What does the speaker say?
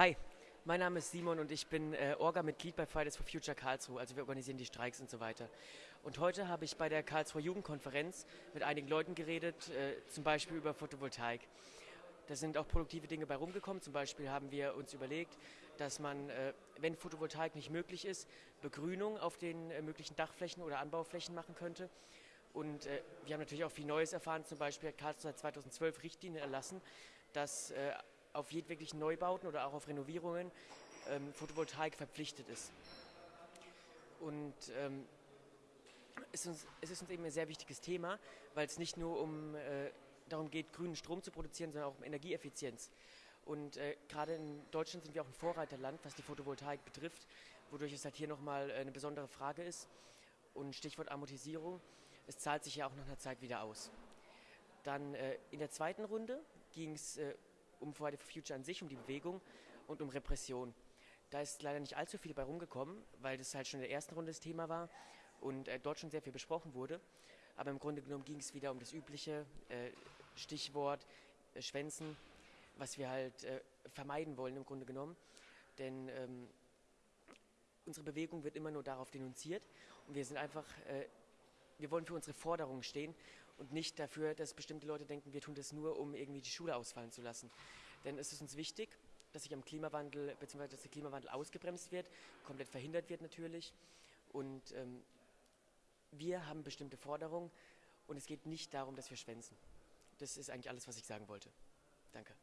Hi, mein Name ist Simon und ich bin äh, Orga-Mitglied bei Fridays for Future Karlsruhe. Also wir organisieren die Streiks und so weiter. Und heute habe ich bei der Karlsruher Jugendkonferenz mit einigen Leuten geredet, äh, zum Beispiel über Photovoltaik. Da sind auch produktive Dinge bei rumgekommen. Zum Beispiel haben wir uns überlegt, dass man, äh, wenn Photovoltaik nicht möglich ist, Begrünung auf den äh, möglichen Dachflächen oder Anbauflächen machen könnte. Und äh, wir haben natürlich auch viel Neues erfahren. Zum Beispiel hat Karlsruhe seit 2012 Richtlinien erlassen, dass äh, auf jedweglichen Neubauten oder auch auf Renovierungen ähm, Photovoltaik verpflichtet ist. Und ähm, es, uns, es, ist uns eben ein sehr wichtiges Thema, weil es nicht nur um äh, darum geht, grünen Strom zu produzieren, sondern auch um Energieeffizienz. Und äh, gerade in Deutschland sind wir auch ein Vorreiterland, was die Photovoltaik betrifft, wodurch es halt hier nochmal eine besondere Frage ist. Und Stichwort Amortisierung, es zahlt sich ja auch nach einer Zeit wieder aus. Dann äh, in der zweiten Runde ging es äh, um Friday for Future an sich, um die Bewegung und um Repression. Da ist leider nicht allzu viel bei rumgekommen, weil das halt schon in der ersten Runde das Thema war und äh, dort schon sehr viel besprochen wurde. Aber im Grunde genommen ging es wieder um das übliche äh, Stichwort äh, Schwänzen, was wir halt äh, vermeiden wollen im Grunde genommen. Denn ähm, unsere Bewegung wird immer nur darauf denunziert und wir sind einfach, äh, wir wollen für unsere Forderungen stehen und nicht dafür, dass bestimmte Leute denken, wir tun das nur, um irgendwie die Schule ausfallen zu lassen. Denn es ist uns wichtig, dass sich am Klimawandel, beziehungsweise dass der Klimawandel ausgebremst wird, komplett verhindert wird natürlich. Und ähm, wir haben bestimmte Forderungen und es geht nicht darum, dass wir schwänzen. Das ist eigentlich alles, was ich sagen wollte. Danke.